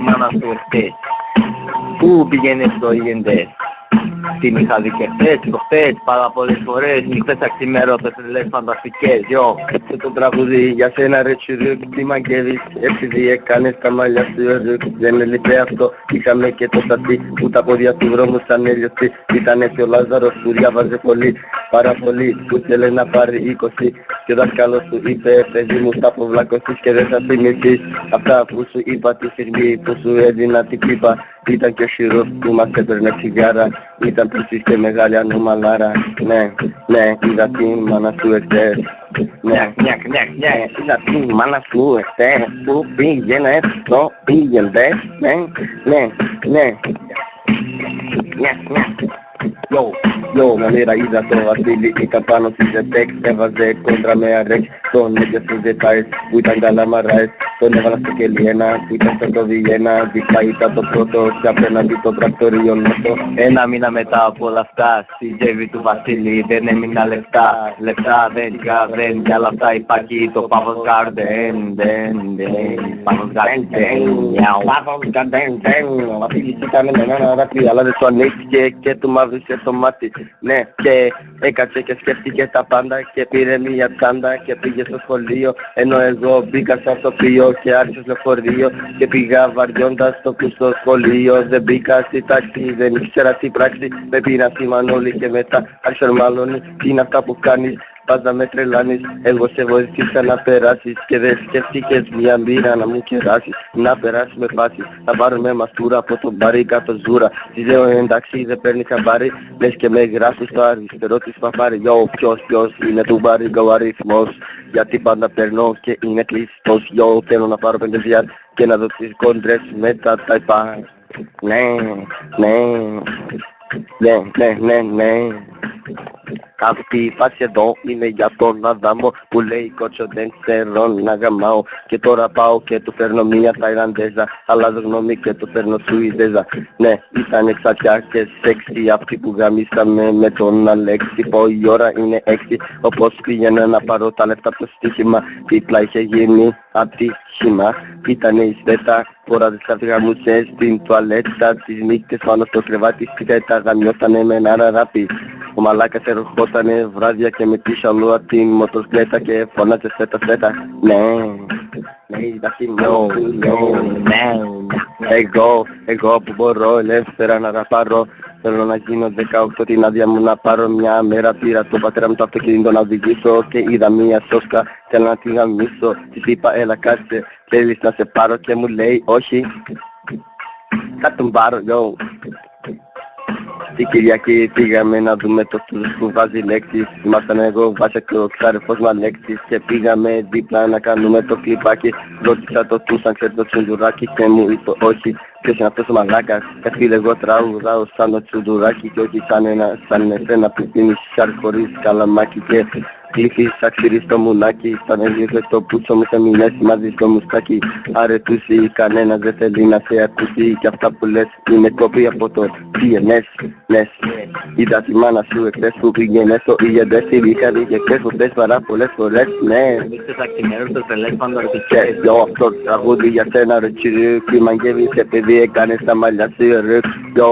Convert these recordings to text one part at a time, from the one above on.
μάνα σου εχθές. Πού πήγαινες το ήγεντες. Τι είχα δει και χθες, προχθές, πάρα πολλές φορές, νύχτες αξιμέρωτες, λες φανταστικές, yo. Σε το τραγούδι για σένα ρε τσιρούκ, τι μαγκεύεις, επειδή έκανες τα μαλλιά σου ρουκ. Δεν έλειπε αυτό, είχαμε και το σατί, που τα πόδια του δρόμου σαν έλειωστη. Ήταν έτσι ο Λάζαρος που διάβαζε πολύ, πάρα πολύ, που θέλεις να πάρει 20. Και ο δάσκαλος του είπε, παιδί μου θα αποβλακωθείς και δεν θα θυμηθείς. Αυτά που σου είπα τη στιγμή που σου έδινα την πίπα. Ήταν και ο Σιρός που μας έπαιρνε τσιγάρα Ήταν πλούσιος και μεγάλη ανομαλάρα Ναι, ναι, είδα την μάνα σου εχθές Ναι, ναι, ναι, ναι, είδα την μάνα σου εχθές Που πήγαινε στο πήγαινε Ναι, ναι, ναι Ναι, ναι Yo, yo, manera είδα το Βασίλη ήταν πάνω στη ζετέξ Έβαζε κόντρα με αρέξ Τον έπιασε στους δετάες που ήταν καλά μαράες Τον έβαλα στο κελί ένα που ήταν στο το Βιένα Δίπλα ήταν το πρώτο και απέναντι το τρακτορείο νότο Ένα μήνα μετά από όλα αυτά στη τζέβη του Βασίλη δεν έμεινα λεφτά Λεφτά δεν είχα δεν κι άλλα αυτά υπάρχει το Παύλος Γκάρντεν Δεν, δεν, Παύλος Γκάρντεν Παύλος Γκάρντεν, δεν Ο Βασίλης ήταν με ένα δάκρυ αλλά δεν το ανοίχθηκε και του μαύρισε το μάτι Ναι και έκατσε και σκέφτηκε τα πάντα και πήρε μια τσάντα και πήγε στο σχολείο ενώ εγώ μπήκα στο αυτοπείο και άρχισε στο φορείο και πήγα βαριώντας στο στο σχολείο. Δεν μπήκα στη τάξη δεν ήξερα τι πράξη. Με πήρα στη μανόλη και μετά άρχισε μάλλον τι είναι αυτά που κάνεις; Πάντα με τρελάνεις, εγώ σε βοηθήσα να περάσεις. Και δεν σκέφτηκες μια μπύρα να μου κεράσεις. Να περάσεις με πάση, θα πάρουμε μαστούρα από τον μπαρί κάτω ζούρα. Τη λέω εντάξει δεν παίρνει χαμπάρι. Λες και με γράφεις στο αριστερό της παπάρι. Yo ποιος ποιος είναι του μπαρί ο αριθμός. Γιατί πάντα περνώ και είναι κλειστός. Yo θέλω να πάρω πέντε διάρ και να δω τις κόντρες με τα ταϊπά Ναι, ναι, ναι, ναι, ναι, ναι αυτή η φάση εδώ είναι για τον Αδάμο που λέει κότσο δεν ξέρω να γαμάω Και τώρα πάω και του φέρνω μια Ταϊλανδέζα Αλλάζω γνώμη και του φέρνω Σουηδέζα Ναι ήταν εξατιά και σεξι αυτή που γαμίσαμε με τον Αλέξη. Πω η ώρα είναι έξι όπως πήγαινα να πάρω τα λεφτά από το στοίχημα. Δίπλα είχε γίνει ατύχημα. Ήτανε η σβέτα Φορά τις καρτηγαμούσες στην τουαλέτα. Τις νύχτες πάνω στο κρεβάτι Σκέτα γαμιότανε με ένα ραπί ο μαλάκας ερχότανε βράδια και με τη σαλούα την μοτοσκλέτα και φωνάζε σέτα σέτα Ναι, ναι, εντάξει, ναι, ναι, Εγώ, εγώ που μπορώ ελεύθερα να ραπάρω Θέλω να γίνω 18 την άδεια μου να πάρω μια μέρα πήρα το πατέρα μου το αυτοκίνητο να οδηγήσω Και είδα μια σόσκα, θέλω να τη γαμίσω. Της είπα έλα κάτσε, θέλεις να σε πάρω και μου λέει όχι Θα τον πάρω, yo την Κυριακή πήγαμε να δούμε το στους που βάζει λέξεις. Ήμασταν εγώ, Βάσα και ο ξάρεφος μα λέξεις. Και πήγαμε δίπλα να κάνουμε το κλιπάκι. Ρώτησα το τους αν ξέρει το τσουντουράκι και μου είπε όχι Ποιος είναι αυτός ο μαλάκας. Καθίλε εγώ τραγουδάω σαν το τσουντουράκι Και όχι σαν ένα, σαν εσένα που πίνεις σάρ χωρίς καλαμάκι Και Κλείχεις αξιρί στο μουνάκι Σαν έδιωχε το πούτσο μου σε μηνές μαζί στο μουστάκι. Αρετούσι κανένας δεν θέλει να σε ακούσει. Κι αυτά που λες είναι κόπη από το DNS Λες Είδα τη μάνα σου εχθές που πήγαινε στο ηγεντές Τη είχα δει και χθες που θες πάρα πολλές φορές Ναι. Μίξες αξιμέρωτες τελές φανταστικές Yo αυτό το τραγούδι για σένα ρε τσιρί Κι μαγεύεις επειδή έκανες τα μαλλιά σου ρε Yo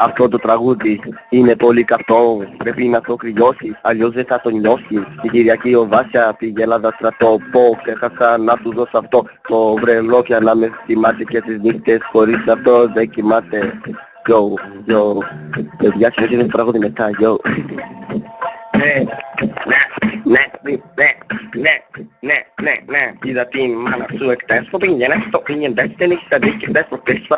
αυτό το τραγούδι είναι πολύ καυτό, πρέπει να το κρυώσεις, αλλιώς δεν θα το νιώσεις. Την Κυριακή ο Βάσια πήγε Ελλάδα στρατό, πω ξέχασα να του δώσω αυτό το βρελό πια να με θυμάται και τις νύχτες χωρίς αυτό δεν κοιμάται. Yo, yo, παιδιά συνέχιζε το τραγούδι μετά, yo. Ναι, ναι, ναι, ναι, ναι, ναι, ναι, είδα την μάνα σου εκτές, το πήγαινε, το πήγαινε, δεν έχεις τα δίκαια, δεν προκρίσεις